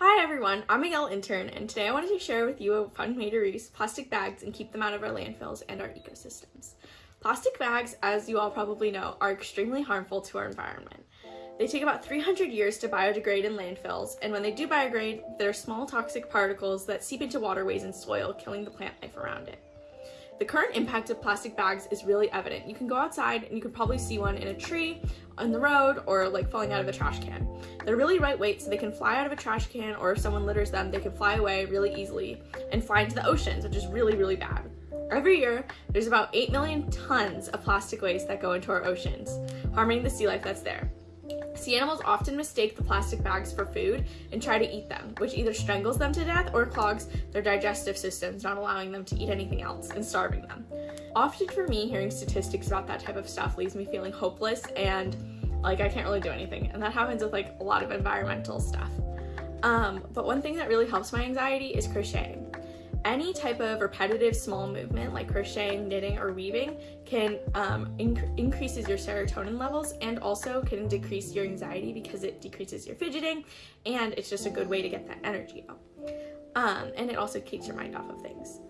Hi everyone, I'm Yale intern and today I wanted to share with you a fun way to reuse plastic bags and keep them out of our landfills and our ecosystems. Plastic bags, as you all probably know, are extremely harmful to our environment. They take about 300 years to biodegrade in landfills, and when they do biodegrade, they're small toxic particles that seep into waterways and soil, killing the plant life around it. The current impact of plastic bags is really evident. You can go outside and you can probably see one in a tree, on the road, or like falling out of a trash can. They're really lightweight so they can fly out of a trash can or if someone litters them, they can fly away really easily and fly into the oceans, which is really, really bad. Every year, there's about 8 million tons of plastic waste that go into our oceans, harming the sea life that's there. Sea animals often mistake the plastic bags for food and try to eat them, which either strangles them to death or clogs their digestive systems, not allowing them to eat anything else and starving them. Often for me, hearing statistics about that type of stuff leaves me feeling hopeless and like I can't really do anything. And that happens with like a lot of environmental stuff. Um, but one thing that really helps my anxiety is crocheting. Any type of repetitive small movement like crocheting, knitting, or weaving can um, inc increases your serotonin levels and also can decrease your anxiety because it decreases your fidgeting and it's just a good way to get that energy out. Um, and it also keeps your mind off of things.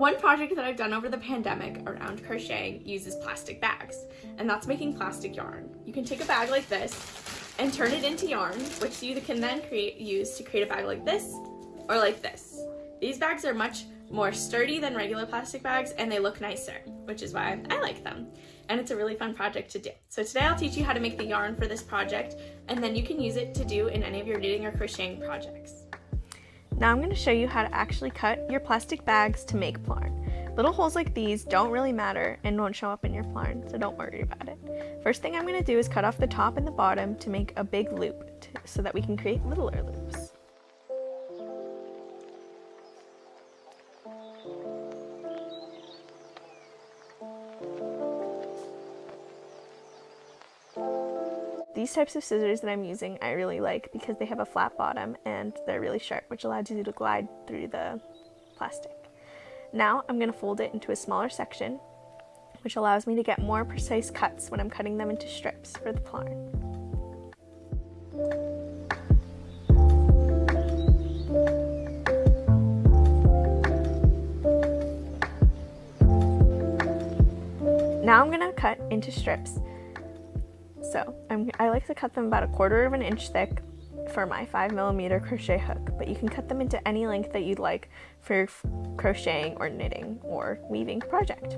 One project that I've done over the pandemic around crocheting uses plastic bags, and that's making plastic yarn. You can take a bag like this and turn it into yarn, which you can then create use to create a bag like this or like this. These bags are much more sturdy than regular plastic bags and they look nicer, which is why I like them. And it's a really fun project to do. So today I'll teach you how to make the yarn for this project and then you can use it to do in any of your knitting or crocheting projects. Now I'm going to show you how to actually cut your plastic bags to make plarn. Little holes like these don't really matter and won't show up in your plarn, so don't worry about it. First thing I'm going to do is cut off the top and the bottom to make a big loop so that we can create littler loops. These types of scissors that I'm using I really like because they have a flat bottom and they're really sharp which allows you to glide through the plastic. Now I'm going to fold it into a smaller section which allows me to get more precise cuts when I'm cutting them into strips for the plarn. Now I'm going to cut into strips so I'm, I like to cut them about a quarter of an inch thick for my 5 millimeter crochet hook, but you can cut them into any length that you'd like for your crocheting or knitting or weaving project.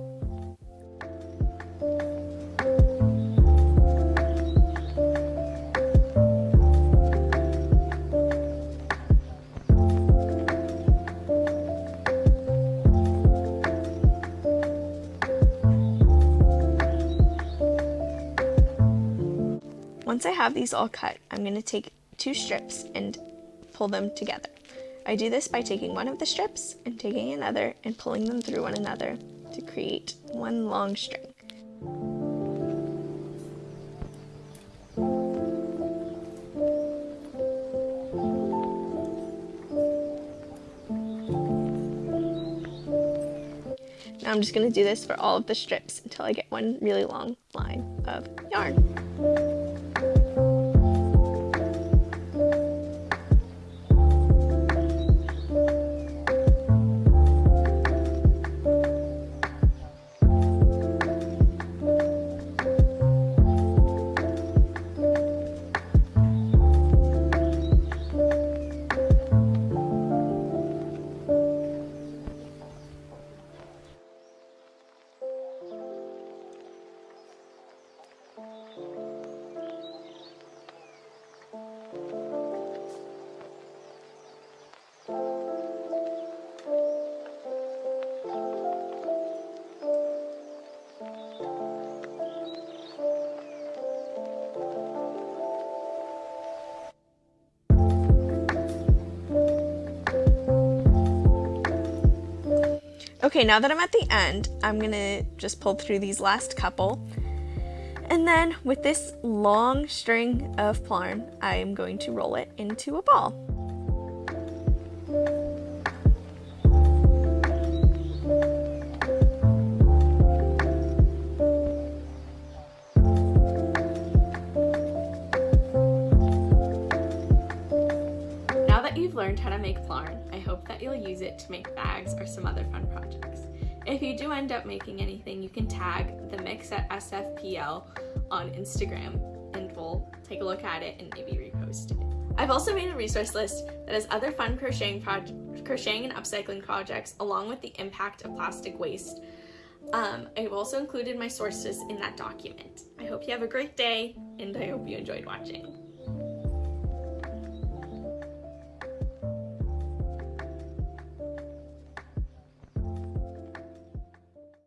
Once I have these all cut, I'm going to take two strips and pull them together. I do this by taking one of the strips and taking another and pulling them through one another to create one long string. Now I'm just going to do this for all of the strips until I get one really long line of yarn. Okay, now that I'm at the end, I'm gonna just pull through these last couple. And then with this long string of plarn, I'm going to roll it into a ball. Use it to make bags or some other fun projects. If you do end up making anything, you can tag the mix at SFPL on Instagram and we'll take a look at it and maybe repost it. I've also made a resource list that has other fun crocheting, crocheting and upcycling projects along with the impact of plastic waste. Um, I've also included my sources in that document. I hope you have a great day and I hope you enjoyed watching.